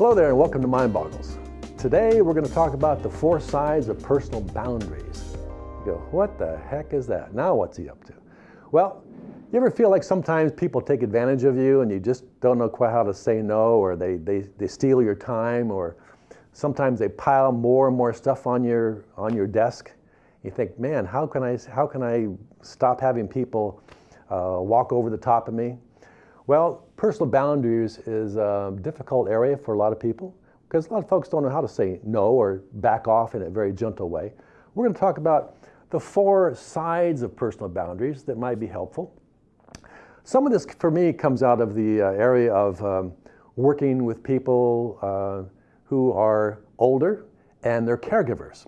Hello there and welcome to Mind Boggles. Today we're going to talk about the four sides of personal boundaries. You go, what the heck is that? Now what's he up to? Well, you ever feel like sometimes people take advantage of you and you just don't know quite how to say no or they, they, they steal your time or sometimes they pile more and more stuff on your, on your desk. You think, man, how can I, how can I stop having people uh, walk over the top of me? Well, personal boundaries is a difficult area for a lot of people because a lot of folks don't know how to say no or back off in a very gentle way. We're going to talk about the four sides of personal boundaries that might be helpful. Some of this, for me, comes out of the uh, area of um, working with people uh, who are older and they're caregivers.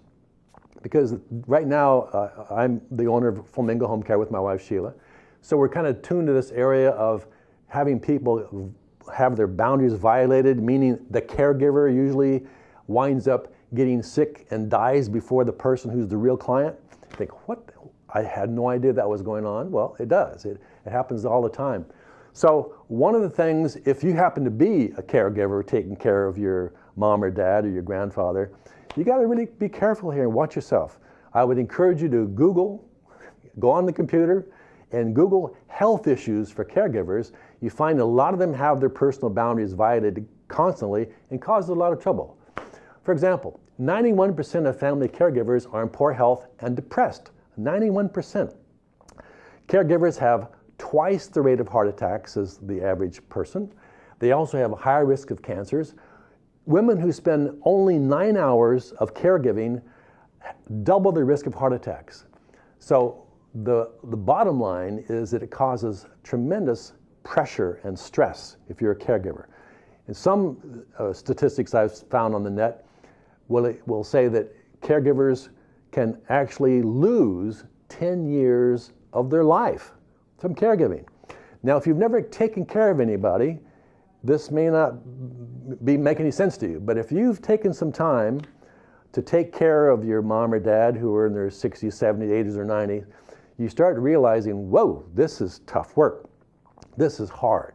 Because right now, uh, I'm the owner of Flamingo Home Care with my wife, Sheila. So we're kind of tuned to this area of having people have their boundaries violated, meaning the caregiver usually winds up getting sick and dies before the person who's the real client. You think, what? I had no idea that was going on. Well, it does. It, it happens all the time. So one of the things, if you happen to be a caregiver taking care of your mom or dad or your grandfather, you got to really be careful here and watch yourself. I would encourage you to Google, go on the computer, and Google health issues for caregivers, you find a lot of them have their personal boundaries violated constantly and cause a lot of trouble. For example, 91% of family caregivers are in poor health and depressed. 91%. Caregivers have twice the rate of heart attacks as the average person. They also have a higher risk of cancers. Women who spend only nine hours of caregiving double the risk of heart attacks. So the, the bottom line is that it causes tremendous pressure and stress if you're a caregiver. And some uh, statistics I've found on the net will, will say that caregivers can actually lose 10 years of their life from caregiving. Now, if you've never taken care of anybody, this may not be make any sense to you, but if you've taken some time to take care of your mom or dad who are in their 60s, 70s, 80s, or 90s, you start realizing, whoa, this is tough work. This is hard.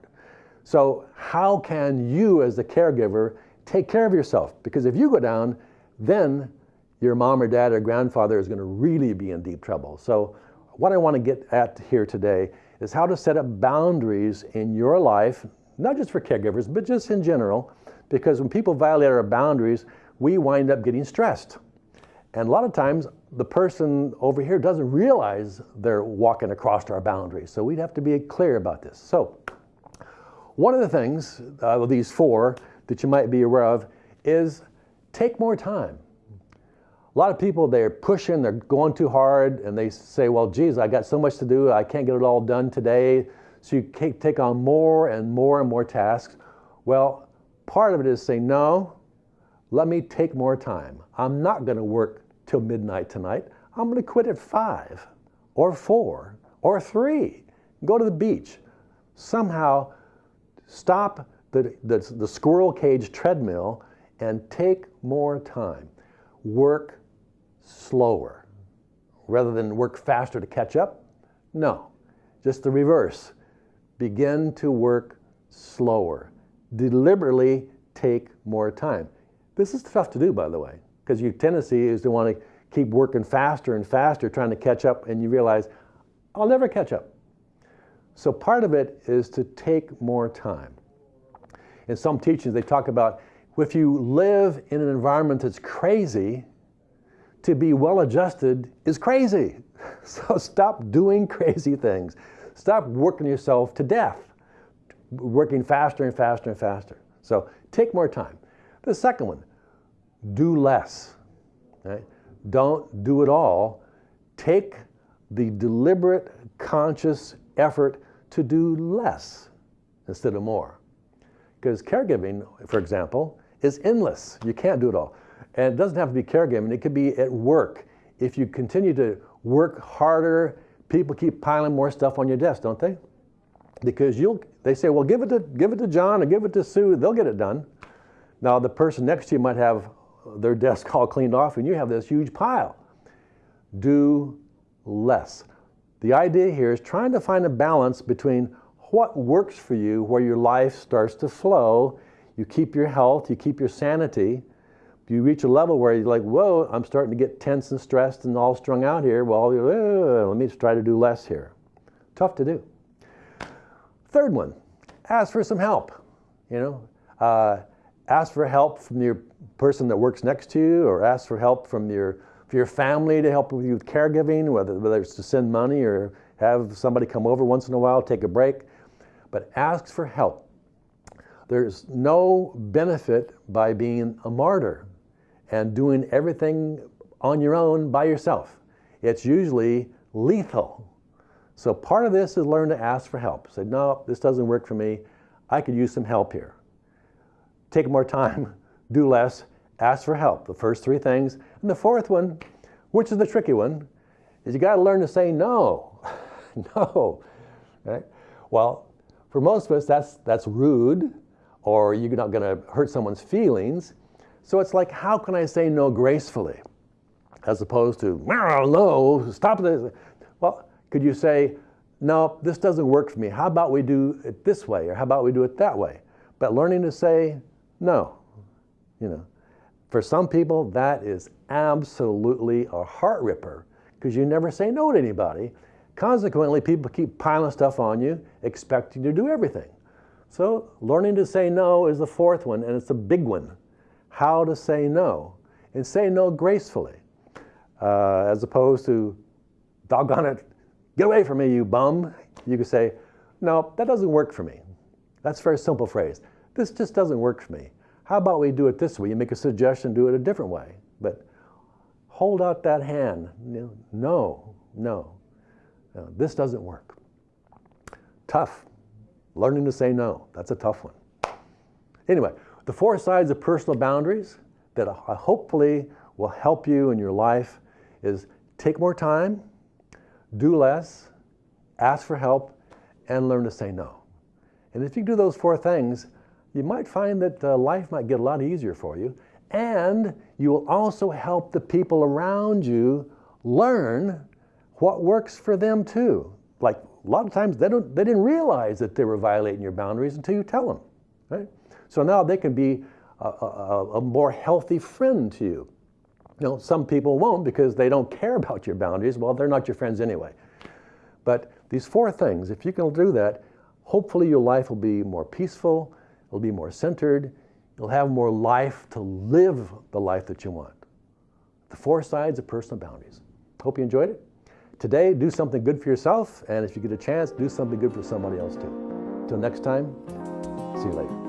So how can you as the caregiver take care of yourself? Because if you go down, then your mom or dad or grandfather is going to really be in deep trouble. So what I want to get at here today is how to set up boundaries in your life, not just for caregivers, but just in general, because when people violate our boundaries, we wind up getting stressed. And a lot of times the person over here doesn't realize they're walking across our boundaries. So we'd have to be clear about this. So one of the things uh, of these four that you might be aware of is take more time. A lot of people, they're pushing, they're going too hard, and they say, well, geez, I got so much to do, I can't get it all done today. So you take on more and more and more tasks. Well, part of it is saying, no, let me take more time. I'm not going to work till midnight tonight. I'm going to quit at five or four or three. Go to the beach. Somehow stop the, the, the squirrel cage treadmill and take more time. Work slower rather than work faster to catch up. No, just the reverse. Begin to work slower. Deliberately take more time. This is tough to do, by the way because your tendency is to want to keep working faster and faster, trying to catch up, and you realize, I'll never catch up. So part of it is to take more time. In some teachings, they talk about if you live in an environment that's crazy, to be well adjusted is crazy. So stop doing crazy things. Stop working yourself to death, working faster and faster and faster. So take more time. The second one, do less. Right? Don't do it all. Take the deliberate, conscious effort to do less instead of more. Because caregiving, for example, is endless. You can't do it all. And it doesn't have to be caregiving, it could be at work. If you continue to work harder, people keep piling more stuff on your desk, don't they? Because you'll, they say, well, give it to, give it to John or give it to Sue, they'll get it done. Now, the person next to you might have their desk all cleaned off and you have this huge pile. Do less. The idea here is trying to find a balance between what works for you, where your life starts to flow. you keep your health, you keep your sanity. You reach a level where you're like, whoa, I'm starting to get tense and stressed and all strung out here. Well, uh, let me try to do less here. Tough to do. Third one, ask for some help. You know, uh, ask for help from your person that works next to you, or ask for help from your for your family to help with you with caregiving, whether whether it's to send money or have somebody come over once in a while, take a break. But ask for help. There's no benefit by being a martyr and doing everything on your own by yourself. It's usually lethal. So part of this is learn to ask for help. Say, no, this doesn't work for me. I could use some help here. Take more time, do less, ask for help. The first three things. And the fourth one, which is the tricky one, is you got to learn to say no. no. Right? Well, for most of us, that's, that's rude, or you're not going to hurt someone's feelings. So it's like, how can I say no gracefully? As opposed to, no, stop this. Well, could you say, no, this doesn't work for me. How about we do it this way? Or how about we do it that way? But learning to say no, you know. For some people, that is absolutely a heart ripper because you never say no to anybody. Consequently, people keep piling stuff on you, expecting you to do everything. So learning to say no is the fourth one, and it's a big one. How to say no, and say no gracefully, uh, as opposed to, doggone it, get away from me, you bum. You could say, no, that doesn't work for me. That's a very simple phrase. This just doesn't work for me. How about we do it this way? You make a suggestion, do it a different way. But hold out that hand. No, no, no, this doesn't work. Tough. Learning to say no. That's a tough one. Anyway, the four sides of personal boundaries that hopefully will help you in your life is take more time, do less, ask for help, and learn to say no. And if you do those four things, you might find that uh, life might get a lot easier for you. And you will also help the people around you learn what works for them too. Like a lot of times they, don't, they didn't realize that they were violating your boundaries until you tell them. Right? So now they can be a, a, a more healthy friend to you. You know, some people won't because they don't care about your boundaries. Well, they're not your friends anyway. But these four things, if you can do that, hopefully your life will be more peaceful, it'll be more centered, you'll have more life to live the life that you want. The four sides of personal boundaries. Hope you enjoyed it. Today, do something good for yourself, and if you get a chance, do something good for somebody else too. Until next time, see you later.